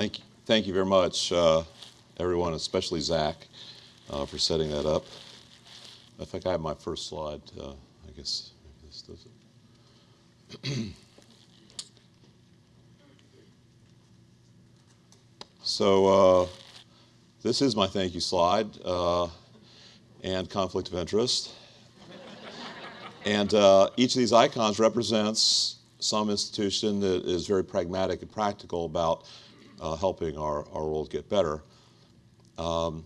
Thank you, thank you very much, uh, everyone, especially Zach, uh, for setting that up. I think I have my first slide. Uh, I guess maybe this does it. so uh, this is my thank you slide uh, and conflict of interest. and uh, each of these icons represents some institution that is very pragmatic and practical about uh, helping our, our world get better. Um,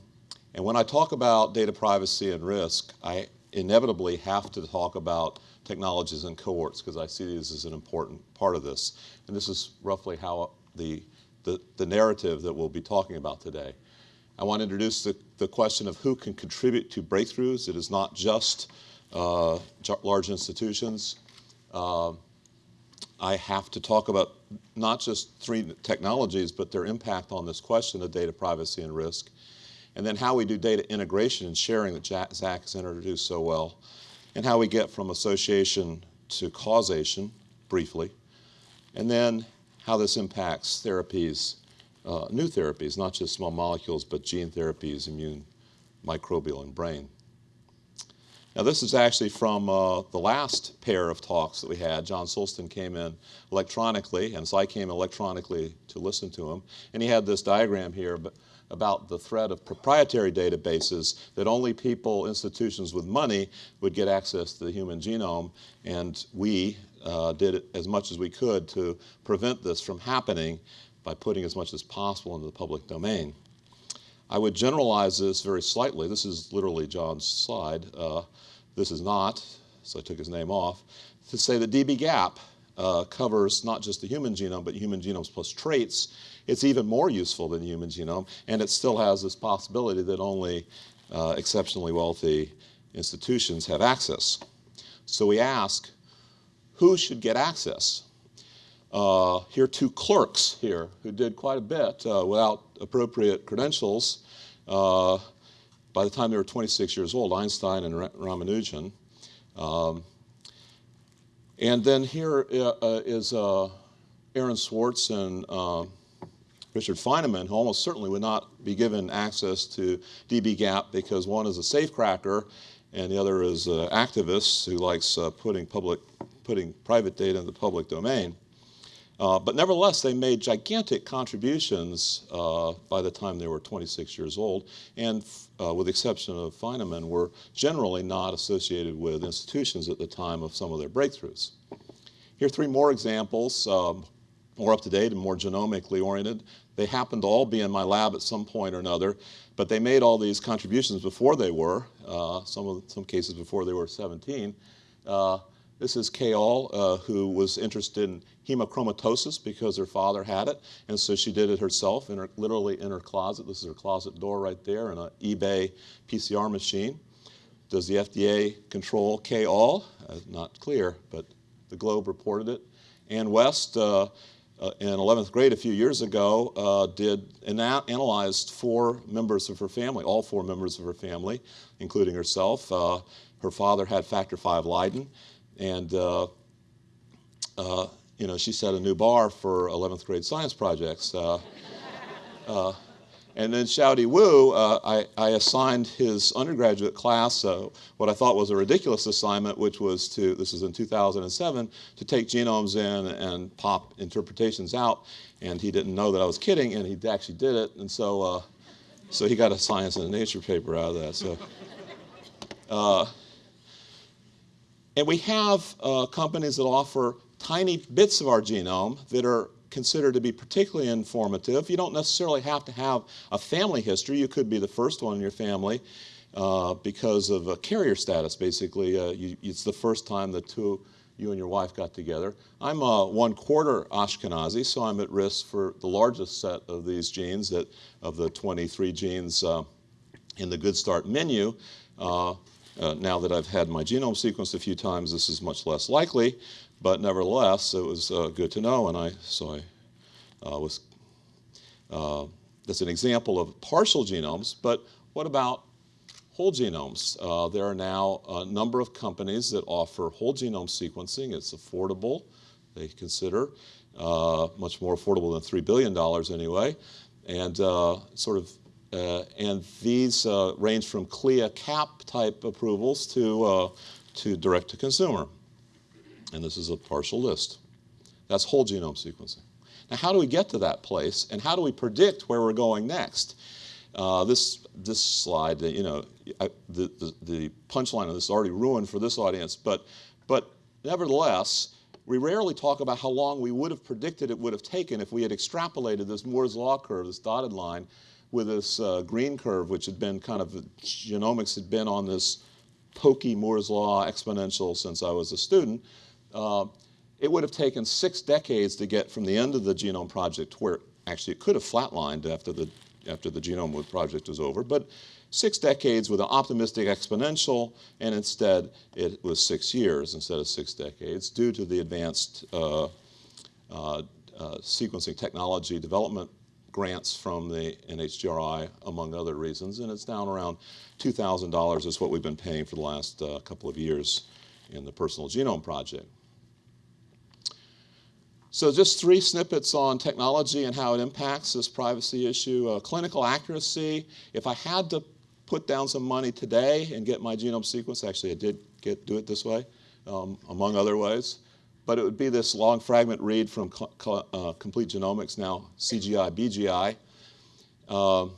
and when I talk about data privacy and risk, I inevitably have to talk about technologies and cohorts because I see these as an important part of this. And this is roughly how the, the, the narrative that we'll be talking about today. I want to introduce the, the question of who can contribute to breakthroughs. It is not just uh, large institutions. Uh, I have to talk about not just three technologies, but their impact on this question of data privacy and risk, and then how we do data integration and sharing that Zach has introduced so well, and how we get from association to causation, briefly, and then how this impacts therapies, uh, new therapies, not just small molecules, but gene therapies, immune, microbial, and brain. Now this is actually from uh, the last pair of talks that we had. John Sulston came in electronically, and so I came electronically to listen to him. And he had this diagram here about the threat of proprietary databases that only people, institutions with money would get access to the human genome. And we uh, did as much as we could to prevent this from happening by putting as much as possible into the public domain. I would generalize this very slightly. This is literally John's slide. Uh, this is not, so I took his name off, to say that dbGaP uh, covers not just the human genome, but human genomes plus traits. It's even more useful than the human genome, and it still has this possibility that only uh, exceptionally wealthy institutions have access. So we ask, who should get access? Uh, here are two clerks here who did quite a bit uh, without appropriate credentials. Uh, by the time they were 26 years old, Einstein and Ramanujan. Um, and then here uh, uh is uh, Aaron Swartz and Richard Feynman, who almost certainly would not be given access to dbGaP because one is a safecracker and the other is an activist who likes putting public, putting private data in the public domain. Uh, but nevertheless, they made gigantic contributions uh, by the time they were 26 years old, and uh, with the exception of Feynman, were generally not associated with institutions at the time of some of their breakthroughs. Here are three more examples, um, more up to date and more genomically oriented. They happened to all be in my lab at some point or another, but they made all these contributions before they were, uh, some, of, some cases before they were 17. Uh, this is Kay Aull, uh, who was interested in hemochromatosis because her father had it, and so she did it herself, in her, literally in her closet. This is her closet door right there, in an eBay PCR machine. Does the FDA control Kay Aull? Uh, not clear, but the Globe reported it. Ann West, uh, uh, in 11th grade a few years ago, uh, did ana analyzed four members of her family, all four members of her family, including herself. Uh, her father had factor V Leiden. And, uh, uh, you know, she set a new bar for 11th grade science projects. Uh, uh and then Xiaodi Wu, uh, I, I, assigned his undergraduate class uh, what I thought was a ridiculous assignment, which was to, this is in 2007, to take genomes in and pop interpretations out. And he didn't know that I was kidding, and he actually did it. And so, so he got a science and a nature paper out of that. So. And we have uh, companies that offer tiny bits of our genome that are considered to be particularly informative. You don't necessarily have to have a family history. You could be the first one in your family uh, because of a carrier status, basically. Uh, you, it's the first time the two, you and your wife got together. I'm a one quarter Ashkenazi, so I'm at risk for the largest set of these genes that, of the 23 genes uh, in the Good Start menu. Uh, now that I've had my genome sequenced a few times, this is much less likely, but nevertheless, it was uh, good to know, and I so I uh, was. Uh, that's an example of partial genomes, but what about whole genomes? Uh, there are now a number of companies that offer whole genome sequencing. It's affordable, they consider. uh, much more affordable than $3 billion anyway. And sort of, and these uh, range from CLIA cap type approvals to, uh, to direct to consumer. And this is a partial list. That's whole genome sequencing. Now, how do we get to that place, and how do we predict where we're going next? Uh, this this slide, you know, I, the, the, the punchline of this is already ruined for this audience, but but nevertheless, we rarely talk about how long we would have predicted it would have taken if we had extrapolated this Moore's law curve, this dotted line, with this uh, green curve, which had been kind of genomics had been on this pokey Moore's law exponential since I was a student. Uh, it would have taken six decades to get from the end of the genome project where actually it could have flatlined after the, after the genome project was over, but six decades with an optimistic exponential, and instead it was six years instead of six decades due to the advanced uh, uh, uh, sequencing technology development grants from the NHGRI, among other reasons, and it's down around $2,000 is what we've been paying for the last uh, couple of years in the Personal Genome Project. So just three snippets on technology and how it impacts this privacy issue. Uh, clinical accuracy, if I had to put down some money today and get my genome sequence, actually I did get, do it this way, um, among other ways, but it would be this long fragment read from uh, Complete Genomics, now CGI, BGI, uh,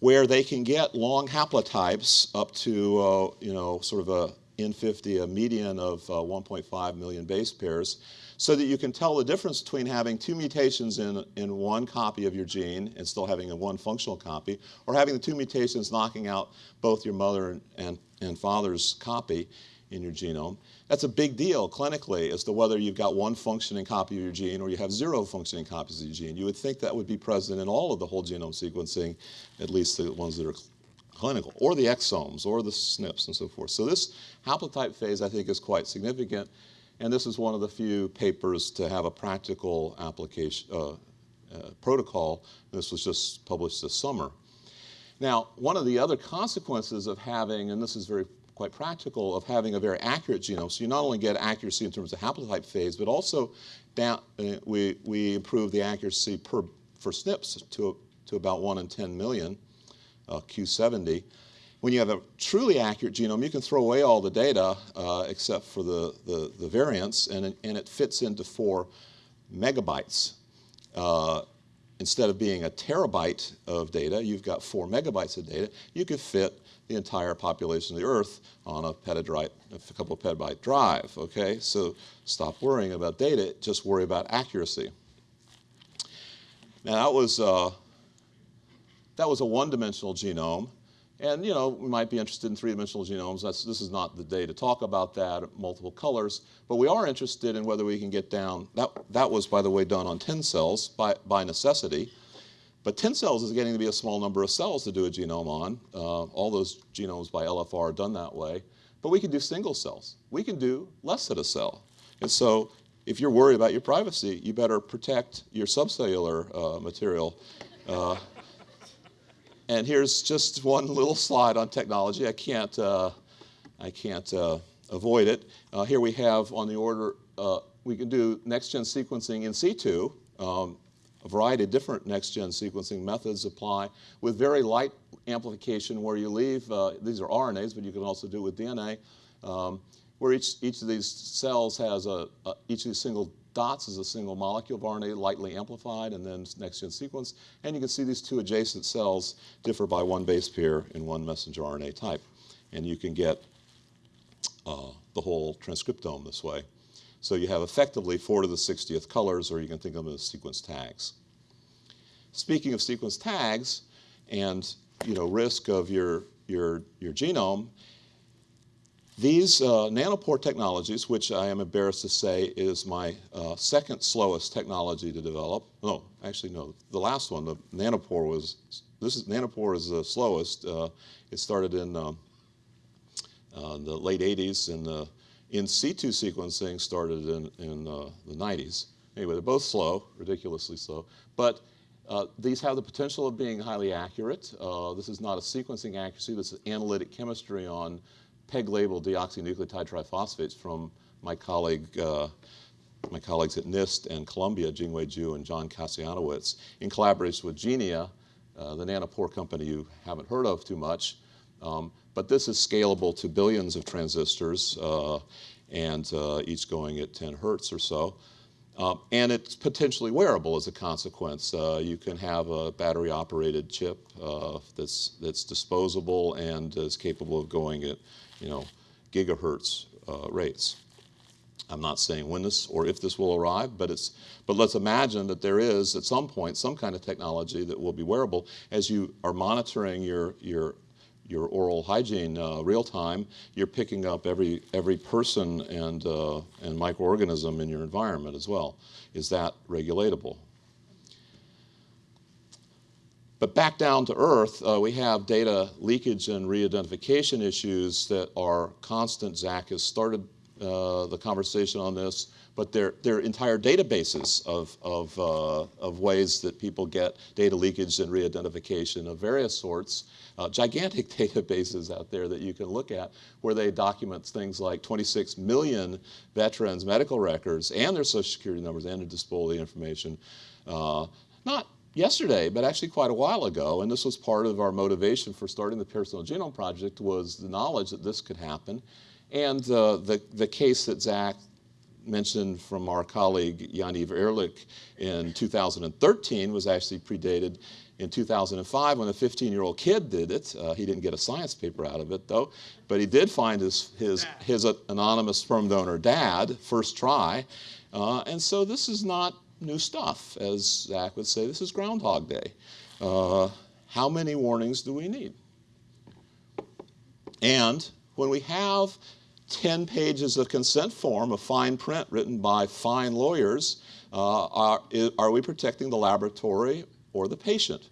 where they can get long haplotypes up to, uh, you know, sort of a N50, a median of uh, 1.5 million base pairs, so that you can tell the difference between having two mutations in, in one copy of your gene and still having a one functional copy, or having the two mutations knocking out both your mother and, and father's copy in your genome. That's a big deal clinically as to whether you've got one functioning copy of your gene or you have zero functioning copies of your gene. You would think that would be present in all of the whole genome sequencing, at least the ones that are clinical, or the exomes, or the SNPs, and so forth. So this haplotype phase, I think, is quite significant. And this is one of the few papers to have a practical application uh, uh, protocol. This was just published this summer. Now, one of the other consequences of having, and this is very quite practical, of having a very accurate genome, so you not only get accuracy in terms of haplotype phase, but also down, uh, we, we improve the accuracy per, for SNPs to, to about 1 in 10 million, uh, Q70. When you have a truly accurate genome, you can throw away all the data uh, except for the, the, the, variants, and it, and it fits into four megabytes. Uh, instead of being a terabyte of data, you've got four megabytes of data. You could fit the entire population of the Earth on a petabyte, a couple of petabyte drive, okay? So stop worrying about data, just worry about accuracy. Now that was, uh, that was a one-dimensional genome. And you know, we might be interested in three-dimensional genomes. That's, this is not the day to talk about that, multiple colors. But we are interested in whether we can get down, that, that was, by the way, done on 10 cells by, by necessity. But 10 cells is getting to be a small number of cells to do a genome on. Uh, all those genomes by LFR are done that way. But we can do single cells. We can do less than a cell. And so if you're worried about your privacy, you better protect your subcellular uh, material. Uh, and here's just one little slide on technology. I can't, uh, I can't uh, avoid it. Uh, here we have on the order, we can do next-gen sequencing in situ. Um, a variety of different next-gen sequencing methods apply with very light amplification where you leave, uh, these are RNAs, but you can also do it with DNA, um, where each, each of these cells has a, a, each of these single dots is a single molecule of RNA lightly amplified and then next-gen sequence. And you can see these two adjacent cells differ by one base pair in one messenger RNA type. And you can get uh, the whole transcriptome this way. So you have effectively 4 to the 60th colors, or you can think of them as sequence tags. Speaking of sequence tags and you know, risk of your, your, your genome, these uh, nanopore technologies, which I am embarrassed to say is my uh, second slowest technology to develop. No, actually no, the last one, the nanopore was, this is, nanopore is the slowest. Uh, it started in um, uh, the late 80s and the in situ sequencing started in, in uh, the 90s. Anyway, they're both slow, ridiculously slow, but uh, these have the potential of being highly accurate. this is not a sequencing accuracy, this is analytic chemistry on PEG labeled deoxynucleotide triphosphates from my colleague uh, my colleagues at NIST and Columbia, Jingyue Ju and John Kasianowicz, in collaboration with Genia, uh, the nanopore company you haven't heard of too much. Um, but this is scalable to billions of transistors, uh, and uh, each going at 10 hertz or so. Um, and it's potentially wearable as a consequence. Uh, you can have a battery operated chip uh, that's, that's disposable and is capable of going at you know, gigahertz uh, rates. I'm not saying when this or if this will arrive, but, it's, but let's imagine that there is at some point some kind of technology that will be wearable as you are monitoring your, your your oral hygiene uh, real time, you're picking up every, every person and, uh, and microorganism in your environment as well. Is that regulatable? But back down to earth, uh, we have data leakage and re-identification issues that are constant. Zach has started uh, the conversation on this but they're, they're entire databases of, of, uh, of ways that people get data leakage and re-identification of various sorts. Uh, gigantic databases out there that you can look at where they document things like 26 million veterans' medical records and their social security numbers and their disability information. Uh, not yesterday, but actually quite a while ago, and this was part of our motivation for starting the Personal Genome Project was the knowledge that this could happen. And uh, the, the case that Zach mentioned from our colleague Yaniv Erlich in 2013 was actually predated in 2005 when a 15-year-old kid did it. Uh, he didn't get a science paper out of it though, but he did find his, his, his anonymous sperm donor dad first try. Uh, and so this is not new stuff, as Zach would say. This is Groundhog Day. Uh, how many warnings do we need? And when we have 10 pages of consent form, a fine print written by fine lawyers, uh, are, are we protecting the laboratory or the patient?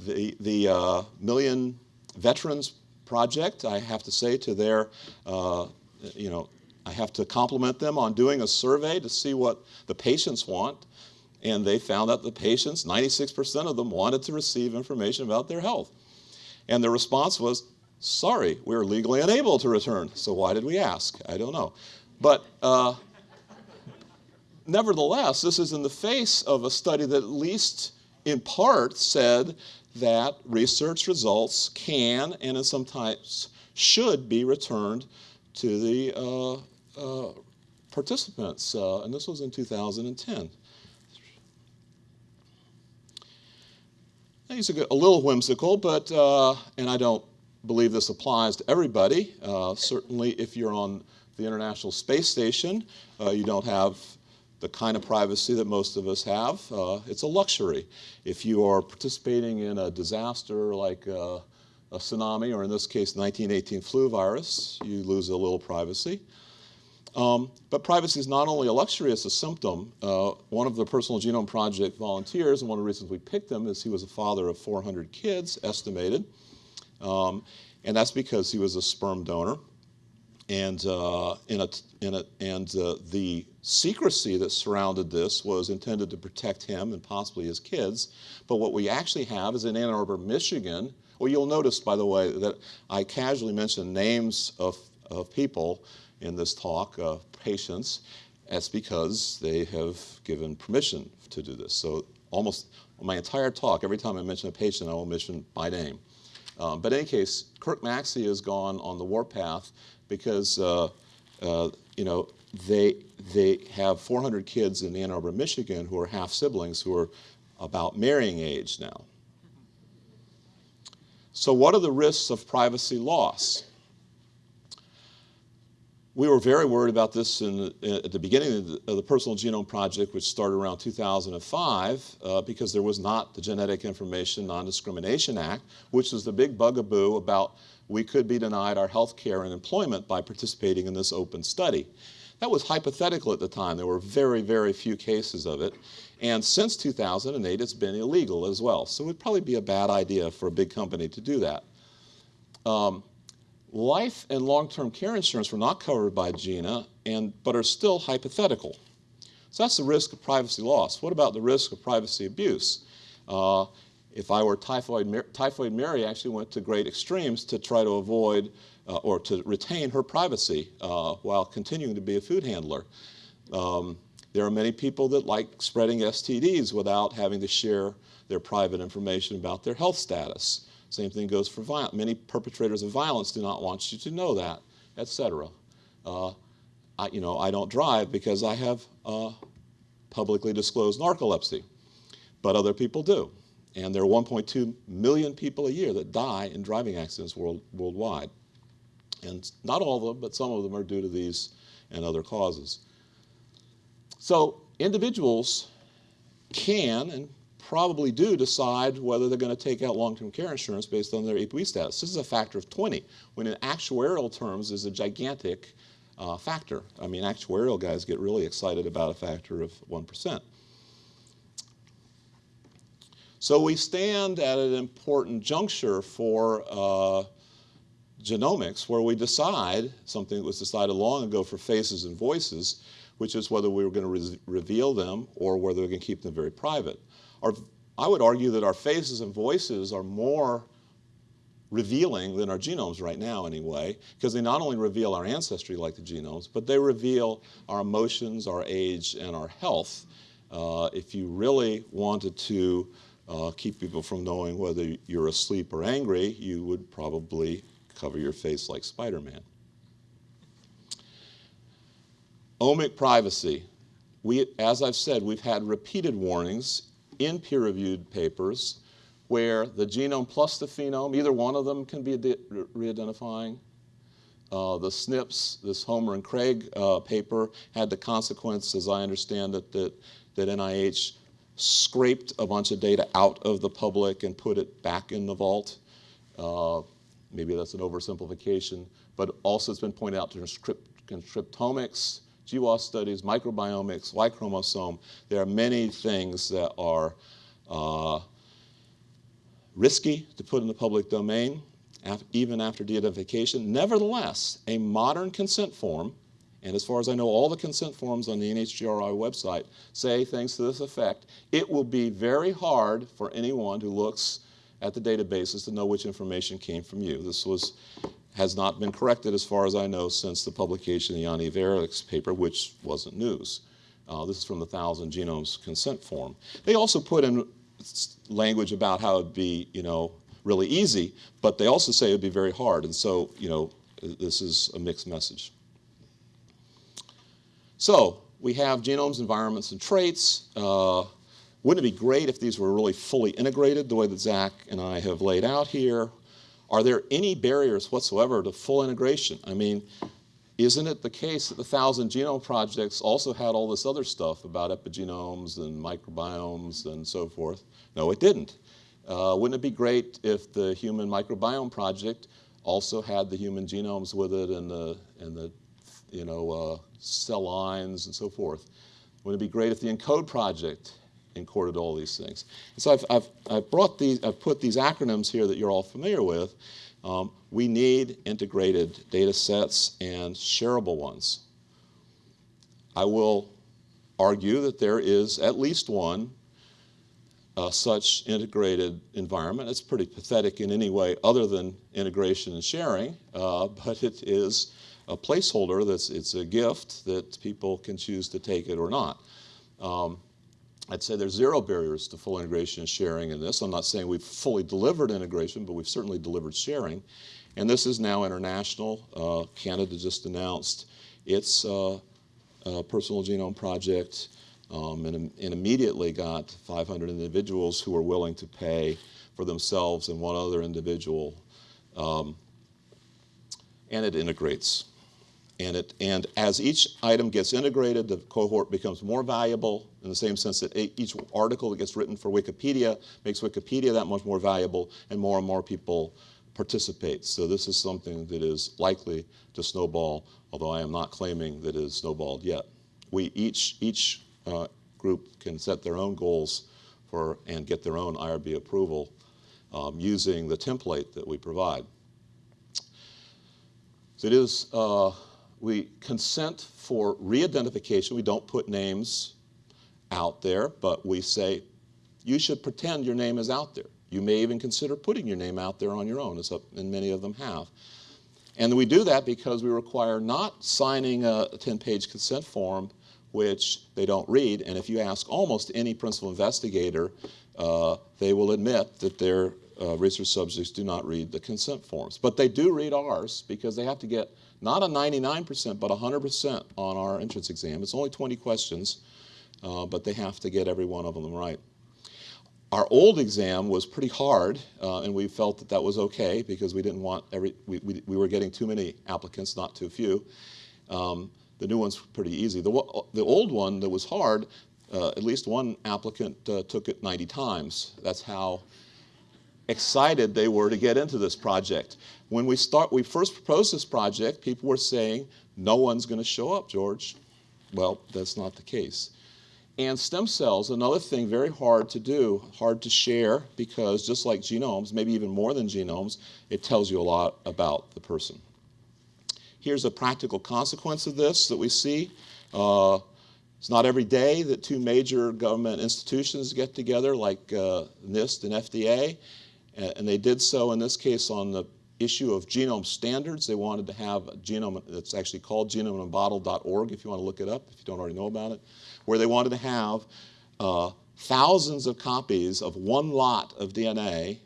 The, the uh, Million Veterans Project, I have to say to their, uh, you know, I have to compliment them on doing a survey to see what the patients want. And they found that the patients, 96% of them, wanted to receive information about their health. And the response was, Sorry, we're legally unable to return. So why did we ask? I don't know. But uh, nevertheless, this is in the face of a study that at least in part said that research results can and in some types should be returned to the uh, uh, participants. Uh, and this was in 2010. These are a little whimsical, but, uh, and I don't believe this applies to everybody. Uh, certainly if you're on the International Space Station, uh, you don't have the kind of privacy that most of us have. Uh, it's a luxury. If you are participating in a disaster like uh, a tsunami, or in this case, 1918 flu virus, you lose a little privacy. Um, but privacy is not only a luxury, it's a symptom. Uh, one of the Personal Genome Project volunteers, and one of the reasons we picked him is he was a father of 400 kids, estimated. Um, and that's because he was a sperm donor. And, uh, in a, in a, and uh, the secrecy that surrounded this was intended to protect him and possibly his kids. But what we actually have is in Ann Arbor, Michigan. Well, you'll notice, by the way, that I casually mentioned names of, of people in this talk, uh, patients. That's because they have given permission to do this. So almost my entire talk, every time I mention a patient, I will mention by name. Um, but in any case, Kirk Maxey has gone on the warpath because uh, uh, you know they they have 400 kids in Ann Arbor, Michigan, who are half siblings who are about marrying age now. So what are the risks of privacy loss? We were very worried about this in, at the beginning of the, of the, Personal Genome Project, which started around 2005, uh, because there was not the Genetic Information Non-Discrimination Act, which was the big bugaboo about we could be denied our health care and employment by participating in this open study. That was hypothetical at the time. There were very, very few cases of it. And since 2008, it's been illegal as well. So it would probably be a bad idea for a big company to do that. Um, Life and long-term care insurance were not covered by GINA, and, but are still hypothetical. So that's the risk of privacy loss. What about the risk of privacy abuse? Uh, if I were typhoid, typhoid Mary actually went to great extremes to try to avoid uh, or to retain her privacy uh, while continuing to be a food handler. Um, There are many people that like spreading STDs without having to share their private information about their health status. Same thing goes for violence. Many perpetrators of violence do not want you to know that, etc. Uh, I, you know, I don't drive because I have uh, publicly disclosed narcolepsy, but other people do. And there are 1.2 million people a year that die in driving accidents world, worldwide. And not all of them, but some of them are due to these and other causes. So individuals can and probably do decide whether they're going to take out long-term care insurance based on their APOE status. This is a factor of 20, when in actuarial terms is a gigantic uh, factor. I mean, actuarial guys get really excited about a factor of 1%. So we stand at an important juncture for uh, genomics where we decide, something that was decided long ago for faces and voices, which is whether we were going to re reveal them or whether we're going to keep them very private. Our, I would argue that our faces and voices are more revealing than our genomes right now anyway, because they not only reveal our ancestry like the genomes, but they reveal our emotions, our age, and our health. Uh, if you really wanted to uh, keep people from knowing whether you're asleep or angry, you would probably cover your face like Spider-Man. Omic privacy. We, as I've said, we've had repeated warnings in peer-reviewed papers where the genome plus the phenome, either one of them can be re-identifying. Uh, the SNPs, this Homer and Craig uh, paper, had the consequence, as I understand it, that, that NIH scraped a bunch of data out of the public and put it back in the vault. Uh, maybe that's an oversimplification, but also it's been pointed out to transcriptomics, GWAS studies, microbiomics, Y chromosome. There are many things that are uh, risky to put in the public domain, even after de-identification. Nevertheless, a modern consent form, and as far as I know, all the consent forms on the NHGRI website say things to this effect, it will be very hard for anyone who looks at the databases to know which information came from you. This was has not been corrected as far as I know since the publication of the Yaniv Erlich's paper, which wasn't news. Uh, this is from the Thousand Genomes Consent Form. They also put in language about how it'd be, you know, really easy, but they also say it'd be very hard. And so, you know, this is a mixed message. So we have genomes, environments, and traits. Uh, wouldn't it be great if these were really fully integrated the way that Zach and I have laid out here? Are there any barriers whatsoever to full integration? I mean, isn't it the case that the Thousand Genome Projects also had all this other stuff about epigenomes and microbiomes and so forth? No, it didn't. Uh, wouldn't it be great if the Human Microbiome Project also had the human genomes with it and the, and the you know, uh, cell lines and so forth? Wouldn't it be great if the ENCODE project encoded all these things. And so I've, I've, I've, brought these, I've put these acronyms here that you're all familiar with. Um, we need integrated data sets and shareable ones. I will argue that there is at least one uh, such integrated environment. It's pretty pathetic in any way other than integration and sharing, uh, but it is a placeholder that's it's a gift that people can choose to take it or not. Um, I'd say there's zero barriers to full integration and sharing in this. I'm not saying we've fully delivered integration, but we've certainly delivered sharing. And this is now international. Uh, Canada just announced its uh, uh, personal genome project um, and, and, immediately got 500 individuals who are willing to pay for themselves and one other individual. Um, and it integrates. And, it, and as each item gets integrated, the cohort becomes more valuable in the same sense that each article that gets written for Wikipedia makes Wikipedia that much more valuable and more and more people participate. So this is something that is likely to snowball, although I am not claiming that it has snowballed yet. We each, each uh, group can set their own goals for, and get their own IRB approval um, using the template that we provide. So it is uh, we consent for re-identification. We don't put names out there, but we say, you should pretend your name is out there. You may even consider putting your name out there on your own, as and many of them have. And we do that because we require not signing a 10-page consent form which they don't read. And if you ask almost any principal investigator, uh, they will admit that their uh, research subjects do not read the consent forms. But they do read ours because they have to get not a 99%, but 100% on our entrance exam. It's only 20 questions, uh, but they have to get every one of them right. Our old exam was pretty hard, uh, and we felt that that was okay because we didn't want every, we, we, we were getting too many applicants, not too few. Um, the new one's pretty easy. The, the old one that was hard, uh, at least one applicant uh, took it 90 times. That's how excited they were to get into this project. When we start, we first proposed this project, people were saying, no one's going to show up, George. Well, that's not the case. And stem cells, another thing very hard to do, hard to share, because just like genomes, maybe even more than genomes, it tells you a lot about the person. Here's a practical consequence of this that we see. Uh, it's not every day that two major government institutions get together like uh, NIST and FDA, and they did so in this case on the issue of genome standards. They wanted to have a genome that's actually called genomeinabottle.org if you want to look it up, if you don't already know about it where they wanted to have uh, thousands of copies of one lot of DNA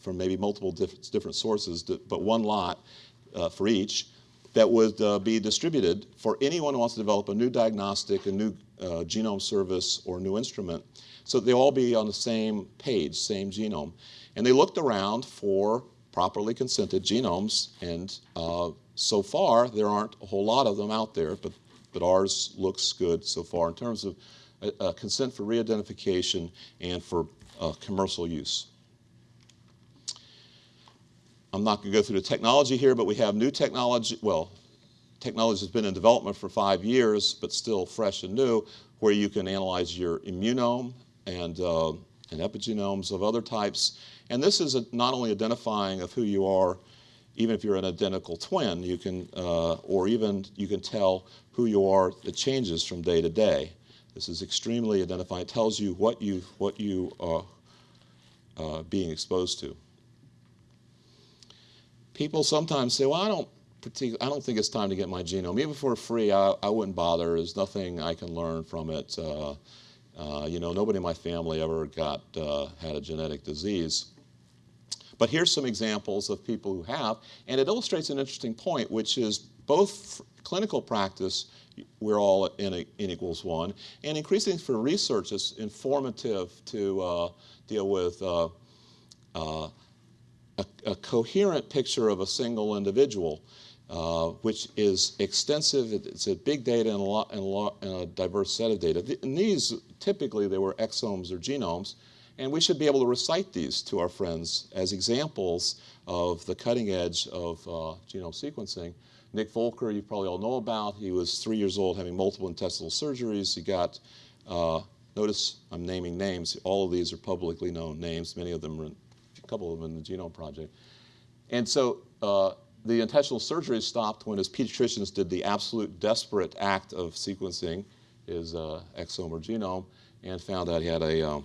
from maybe multiple diff different sources, but one lot uh, for each, that would uh, be distributed for anyone who wants to develop a new diagnostic, a new uh, genome service, or new instrument. So they all be on the same page, same genome. And they looked around for properly consented genomes, and uh, so far there aren't a whole lot of them out there, but but ours looks good so far in terms of uh, uh, consent for re-identification and for uh, commercial use. I'm not going to go through the technology here, but we have new technology. Well, technology has been in development for five years, but still fresh and new, where you can analyze your immunome and, uh, and epigenomes of other types. And this is a, not only identifying of who you are, even if you're an identical twin, you can, uh, or even you can tell who you are, the changes from day to day. This is extremely identifying. It tells you what you, what you are uh, being exposed to. People sometimes say, well, I don't, I don't think it's time to get my genome. Even for free, I, I wouldn't bother. There's nothing I can learn from it. Uh, uh, you know, nobody in my family ever got, uh, had a genetic disease. But here's some examples of people who have, and it illustrates an interesting point, which is both clinical practice, we're all in N equals one, and increasingly for research, it's informative to uh, deal with uh, uh, a, a, coherent picture of a single individual, uh, which is extensive. It's a big data and a, lot, and a, lot, and a diverse set of data. And these, typically, they were exomes or genomes. And we should be able to recite these to our friends as examples of the cutting edge of uh, genome sequencing. Nick Volker, you probably all know about. He was three years old having multiple intestinal surgeries. He got, uh, notice I'm naming names. All of these are publicly known names. Many of them are, in, a couple of them in the Genome Project. And so uh, the intestinal surgery stopped when his pediatricians did the absolute desperate act of sequencing his uh, exome or genome and found out he had a um,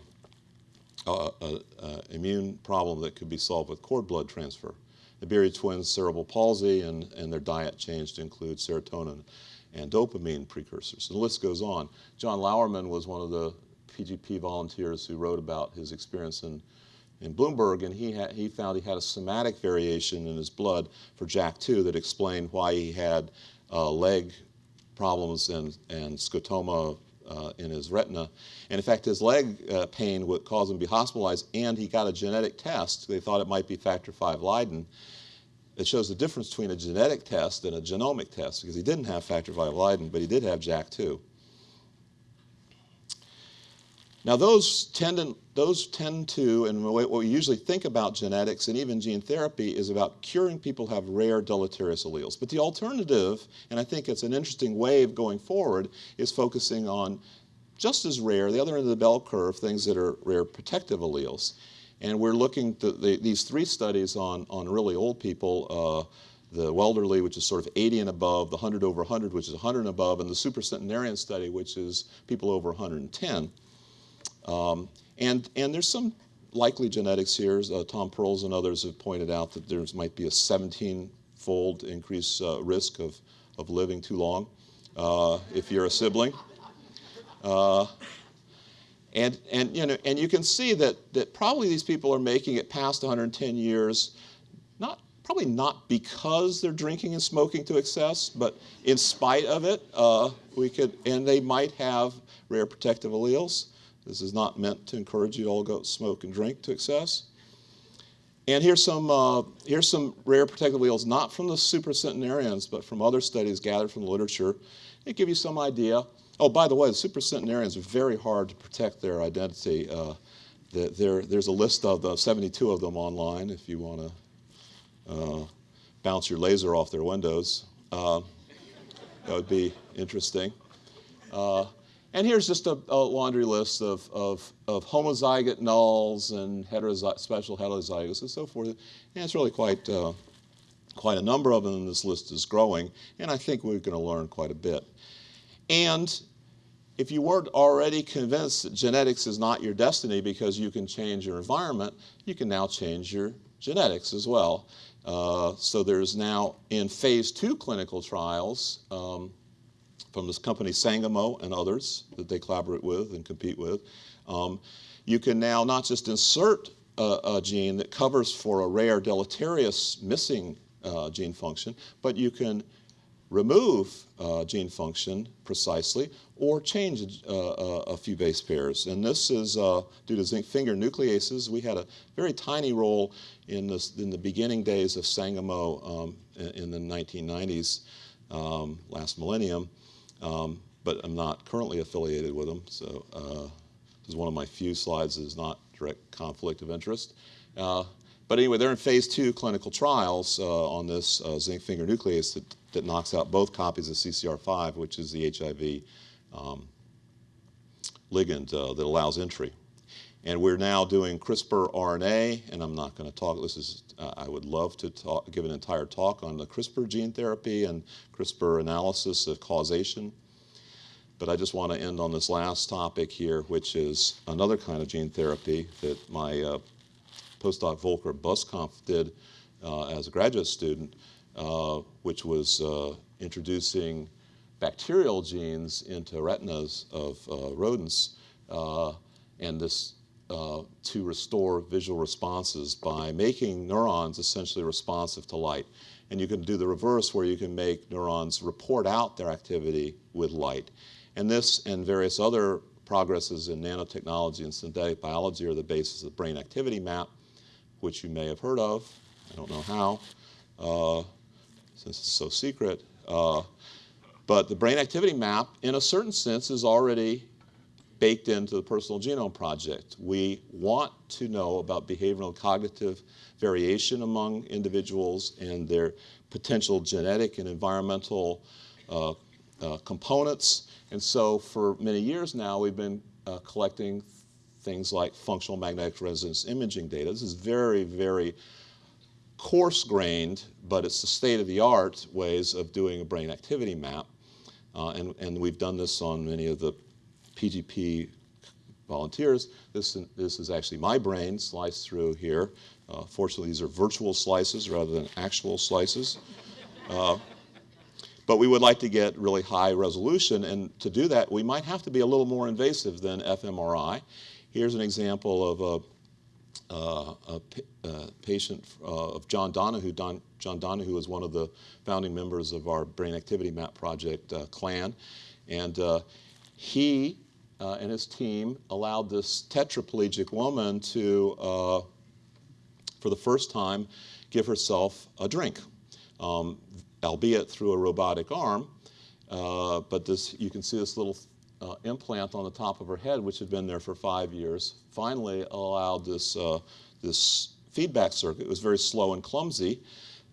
uh, uh, immune problem that could be solved with cord blood transfer. The Beery twins cerebral palsy and, and their diet changed to include serotonin and dopamine precursors. The list goes on. John Lauerman was one of the PGP volunteers who wrote about his experience in, in Bloomberg, and he, had, he found he had a somatic variation in his blood for JAK2 that explained why he had uh, leg problems and, and scotoma uh, in his retina. And in fact, his leg uh, pain would cause him to be hospitalized, and he got a genetic test. They thought it might be factor V Leiden. It shows the difference between a genetic test and a genomic test, because he didn't have factor V Leiden, but he did have JAK2. Now those tend, to, those tend to, and what we usually think about genetics and even gene therapy is about curing people who have rare deleterious alleles. But the alternative, and I think it's an interesting of going forward, is focusing on just as rare, the other end of the bell curve, things that are rare protective alleles. And we're looking the, these three studies on, on really old people, uh, the Welderly, which is sort of 80 and above, the 100 over 100, which is 100 and above, and the supercentenarian study, which is people over 110. Um, and, and there's some likely genetics here. Uh, Tom Perls and others have pointed out that there might be a 17-fold increased uh, risk of, of living too long uh, if you're a sibling. Uh, and, and, you know, and you can see that, that probably these people are making it past 110 years, not, probably not because they're drinking and smoking to excess, but in spite of it, uh, we could, and they might have rare protective alleles. This is not meant to encourage you to all go smoke and drink to excess. And here's some, uh, here's some rare protective alleles, not from the supercentenarians, but from other studies gathered from the literature. They give you some idea. Oh, by the way, the supercentenarians are very hard to protect their identity. Uh, there, there's a list of the 72 of them online if you want to uh, bounce your laser off their windows. Uh, that would be interesting. And here's just a, a laundry list of, of, of, homozygote nulls and heterozy special heterozygotes and so forth. And it's really quite, uh, quite a number of them, this list is growing. And I think we're going to learn quite a bit. And if you weren't already convinced that genetics is not your destiny because you can change your environment, you can now change your genetics as well. Uh, so there's now in phase two clinical trials um, from this company Sangamo and others that they collaborate with and compete with. Um, you can now not just insert a, a, gene that covers for a rare deleterious missing uh, gene function, but you can remove uh, gene function precisely or change uh, uh, a few base pairs. And this is uh, due to zinc finger nucleases. We had a very tiny role in, this, in the beginning days of Sangamo um, in, in, the 1990s, um, last millennium, um, but I'm not currently affiliated with them. So uh, this is one of my few slides that is not direct conflict of interest. Uh, but anyway, they're in phase two clinical trials uh, on this uh, zinc finger nuclease that, that knocks out both copies of CCR5, which is the HIV um, ligand uh, that allows entry. And we're now doing CRISPR RNA, and I'm not going to talk, this is, uh, I would love to talk, give an entire talk on the CRISPR gene therapy and CRISPR analysis of causation. But I just want to end on this last topic here, which is another kind of gene therapy that my uh, postdoc Volker Busskamp did uh, as a graduate student, uh, which was uh, introducing bacterial genes into retinas of uh, rodents, and this uh, to restore visual responses by making neurons essentially responsive to light. And you can do the reverse where you can make neurons report out their activity with light. And this and various other progresses in nanotechnology and synthetic biology are the basis of the brain activity map which you may have heard of. I don't know how, uh, since it's so secret. Uh, but the brain activity map, in a certain sense, is already baked into the Personal Genome Project. We want to know about behavioral cognitive variation among individuals and their potential genetic and environmental uh, uh, components. And so for many years now, we've been uh, collecting things like functional magnetic resonance imaging data. This is very, very coarse-grained, but it's the state-of-the-art ways of doing a brain activity map. Uh, and, and we've done this on many of the PGP volunteers. This, this is actually my brain sliced through here. Uh, fortunately, these are virtual slices rather than actual slices. Uh, but we would like to get really high resolution, and to do that, we might have to be a little more invasive than fMRI. Here's an example of a, uh, a, a patient uh, of John Donoghue. Don, John Donoghue is one of the founding members of our Brain Activity Map Project uh, clan. And uh, he uh, and his team allowed this tetraplegic woman to, uh, for the first time, give herself a drink, um, albeit through a robotic arm. but this, you can see this little uh, implant on the top of her head, which had been there for five years, finally allowed this, uh, this feedback circuit. It was very slow and clumsy,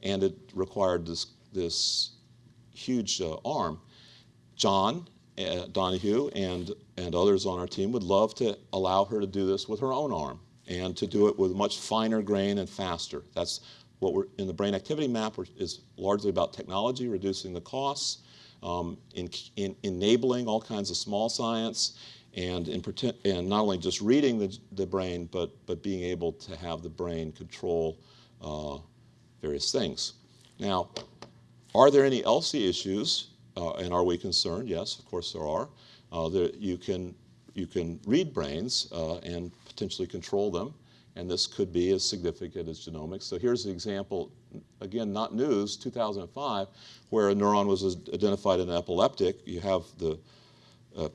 and it required this, this huge uh, arm. John uh, Donoghue and, and others on our team would love to allow her to do this with her own arm and to do it with much finer grain and faster. That's what we're in the brain activity map is largely about technology, reducing the costs, um, in, in, enabling all kinds of small science, and, in, and not only just reading the, the brain, but, but being able to have the brain control uh, various things. Now, are there any ELSI issues, uh, and are we concerned? Yes, of course there are. Uh, you, can, you can read brains uh, and potentially control them, and this could be as significant as genomics. So here's an example, again, not news, 2005, where a neuron was identified in an epileptic. You have the uh,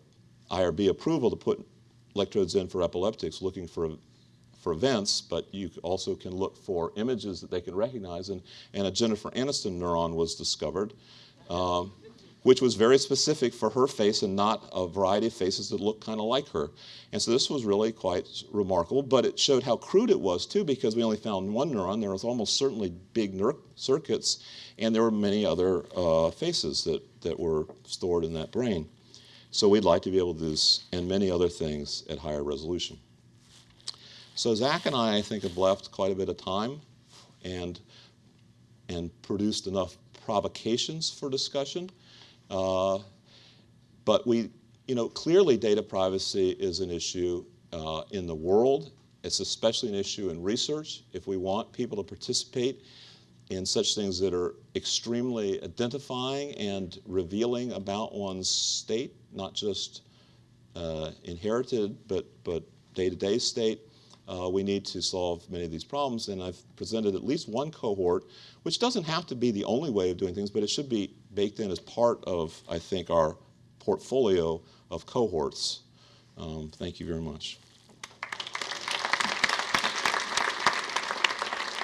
IRB approval to put electrodes in for epileptics looking for for events, but you also can look for images that they can recognize. And, and a Jennifer Aniston neuron was discovered, um, which was very specific for her face and not a variety of faces that looked kind of like her. And so this was really quite remarkable, but it showed how crude it was too, because we only found one neuron. There was almost certainly big circuits, and there were many other uh, faces that, that were stored in that brain. So we'd like to be able to do this and many other things at higher resolution. So Zach and I, I think, have left quite a bit of time and, and produced enough provocations for discussion. Uh, but we, you know, clearly data privacy is an issue uh, in the world. It's especially an issue in research. If we want people to participate in such things that are extremely identifying and revealing about one's state, not just uh, inherited, but, but day-to-day -day state, uh, we need to solve many of these problems. And I've presented at least one cohort, which doesn't have to be the only way of doing things, but it should be baked in as part of, I think, our portfolio of cohorts. Um, thank you very much.